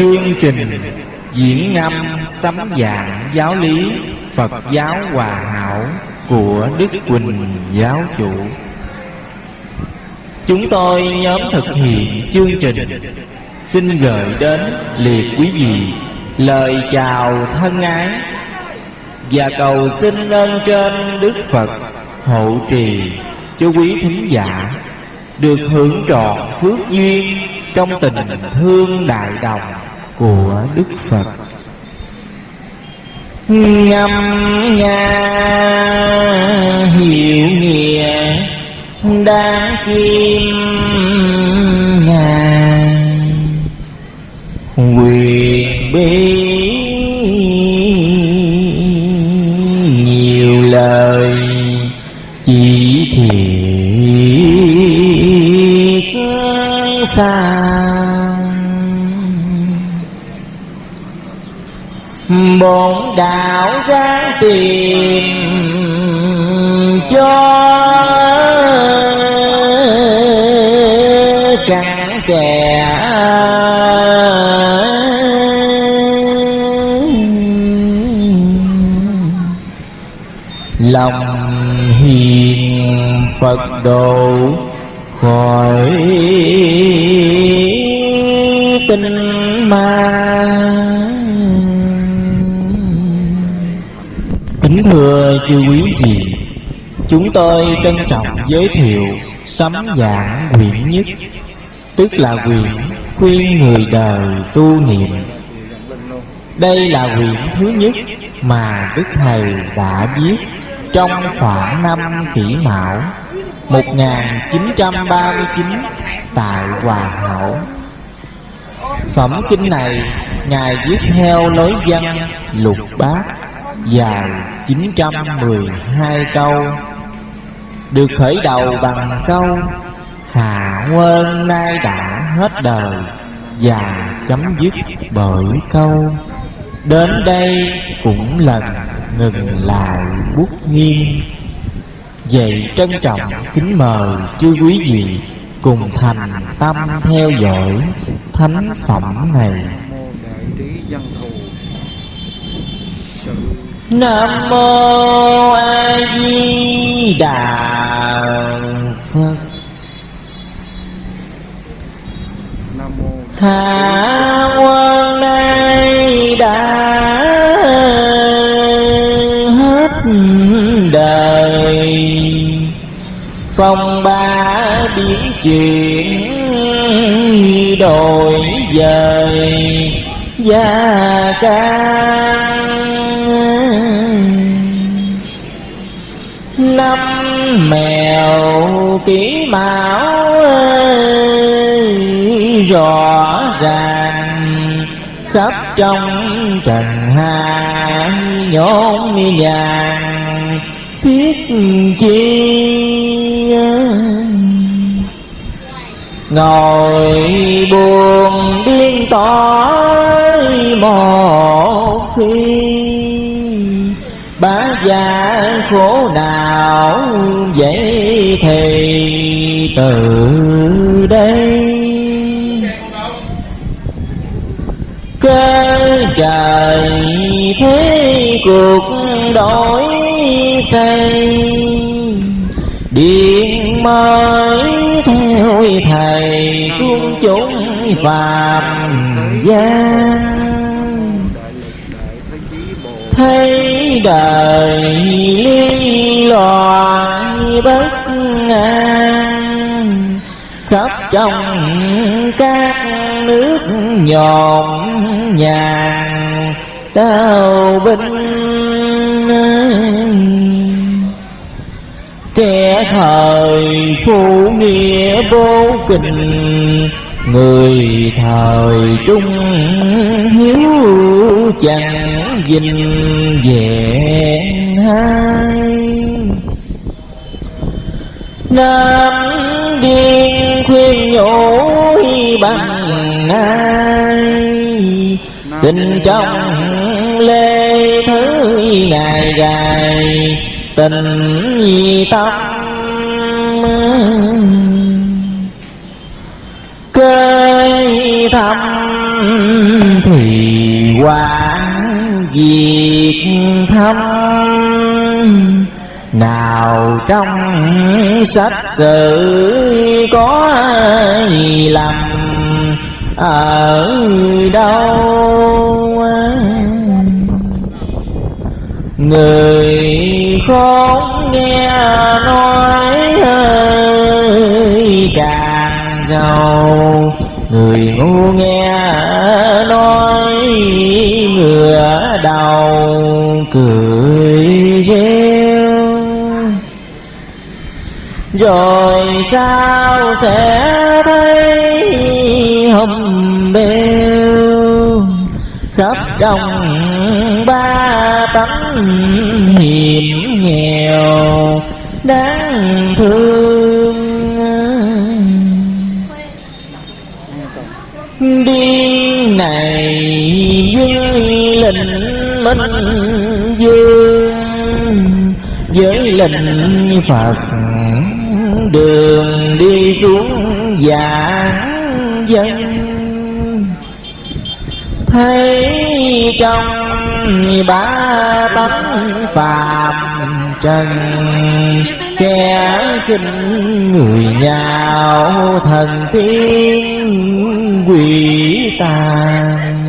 Chương trình diễn ngâm sấm dạng giáo lý Phật giáo Hòa Hảo của Đức Quỳnh Giáo Chủ. Chúng tôi nhóm thực hiện chương trình. Xin gửi đến liệt quý vị lời chào thân ái Và cầu xin ơn trên Đức Phật hộ trì cho quý thính giả Được hưởng trọn phước duyên trong tình thương đại đồng của Đức Phật. Ngâm nga, hiểu nghĩa đáng kim ngàn quyền bi nhiều lời chỉ thiện. Ráng tìm cho cặn kẻ. Lòng hiền phật độ khỏi tình ma. Thưa chư quý vị, Chúng tôi trân trọng giới thiệu Sấm giảng quyển nhất, Tức là quyển khuyên người đời tu niệm. Đây là quyển thứ nhất mà Đức Thầy đã viết Trong khoảng năm kỷ mão 1939 tại Hòa Hảo. Phẩm kinh này Ngài viết theo lối văn lục bát dài 912 câu, Được khởi đầu bằng câu, Hạ quân nay đã hết đời Và chấm dứt bởi câu, Đến đây cũng lần ngừng lại bút nghiêm Vậy trân trọng kính mời chư quý vị Cùng thành tâm theo dõi thánh phẩm này. Nam mô A Di Đà Phật. Nam mô Hạ quân nay đã hết đời. Phong ba biến chuyển đổi dời. Gia can năm mèo kỹ mão rõ ràng khắp trong trần hạ nhốn vàng thiết chi ngồi buồn điên tỏi một khi bá gia khổ nào vậy thì từ đây. Cơ trời thế cuộc đổi thay, điện mới theo thầy xuống chúng phàm gian thấy đời ly loạn bất an khắp trong các nước nhộn nhàng đau binh kẻ thời phụ nghĩa vô kình người thời trung hiếu chẳng dình vẹn hai. Nam điên khuyên nhủ bằng ai? Xin trong lê thứ ngày gài tình tâm thì quán việc thâm, nào trong sách sử có ai lầm ở đâu? Người khốn nghe nói càng giàu người ngu nghe nói ngửa đầu, cười reo. Rồi sao sẽ thấy hầm bêu? Khắp trong ba tấm hiểm nghèo, đáng thương. Điên này với lình minh dương. Với linh phật đường đi xuống giả dân thấy trong ba tánh phàm trần, kẻ kinh người nhạo thần thiên quỷ tàn.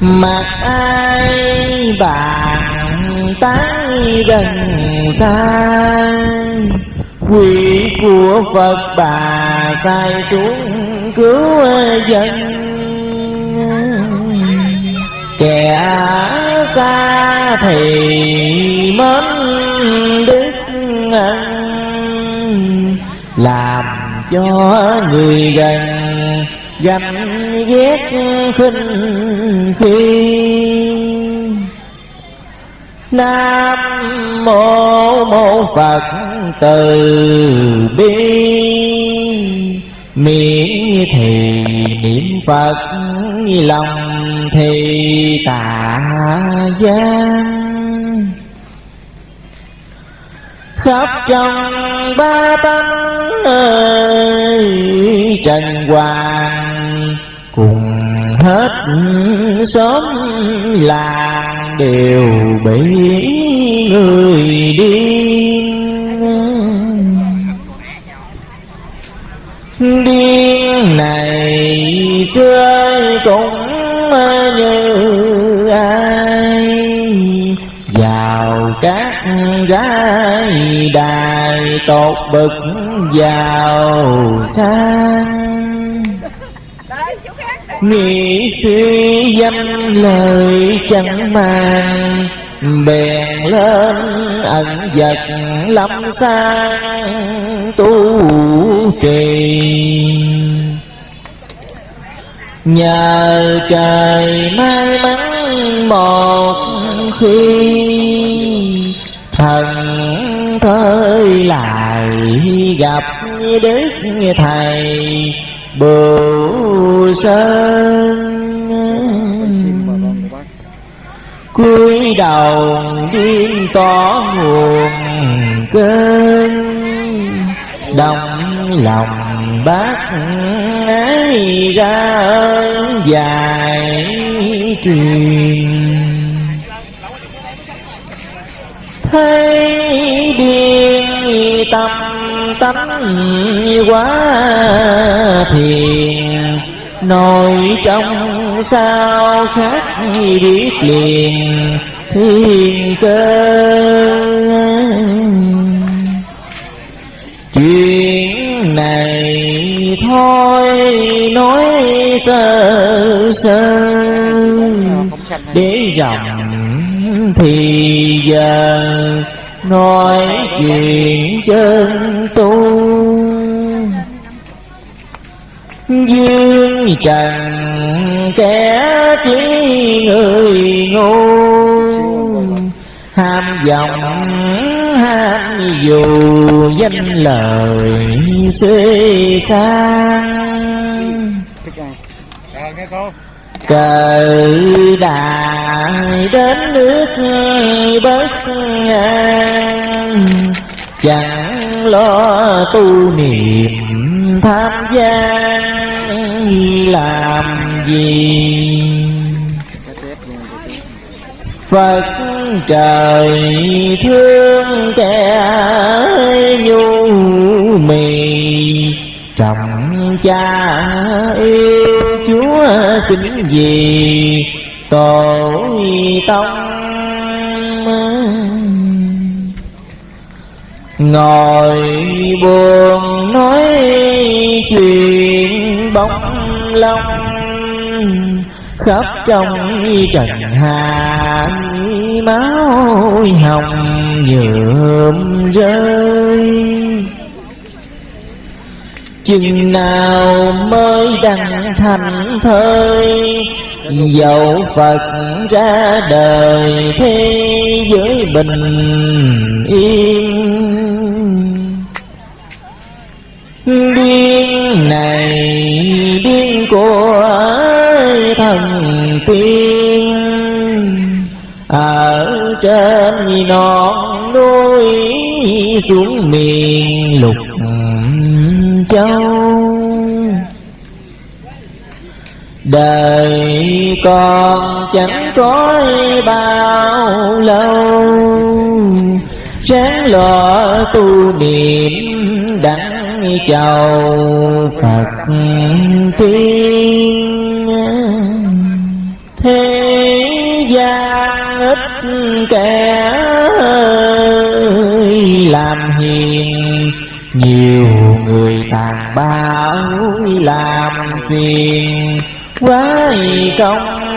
Mặt ai bàn tán gần xa quỷ của phật bà sai xuống cứu dân kẻ xa thì mến đức làm cho người gần ganh ghét khinh khi. Nam mô mô phật từ bi. Miệng thì niệm phật lòng thì tạ gian khắp trong ba tánh ơi trần hoàng cùng hết xóm làng đều bị người điên. Điên này xưa cũng như ai. Vào các gái đài tột bực giàu sang. Nghĩ suy danh lời chẳng mang bèn lên ẩn vật lâm sang tu trì nhờ trời may mắn một khi, thần thơi lại gặp đức thầy bồ sơn. Cúi đầu điên tỏ nguồn cơn, đồng lòng bác ái ra ơn dài truyền thấy điên tâm tánh quá thiền nội trong sao khác biết liền thiên cơ. Chuyện này thôi, nói sơ sơ. Để dòng thì giờ nói chuyện chân tu. Dương trần kẻ chỉ người ngu, ham vọng ham dù danh lời Rồi nghe cô. Cờ đại đến nước bất an chẳng lo tu niệm tham gian làm gì Phật trời thương kẻ nhu mì Trọng cha yêu Chúa kính gì tổ tông Ngồi buồn nói chuyện bóng lông. Khắp trong trần hạ máu hồng nhuộm rơi. Chừng nào mới đăng thành thơi, Dẫu Phật ra đời thế giới bình yên. Điên này điên của thần tiên. Ở trên non núi xuống miền lục châu. Đời con chẳng có bao lâu. Sáng lo tu niệm đặng chầu Phật tiên ít kẻ làm hiền Nhiều người tàn bạo làm phiền quái công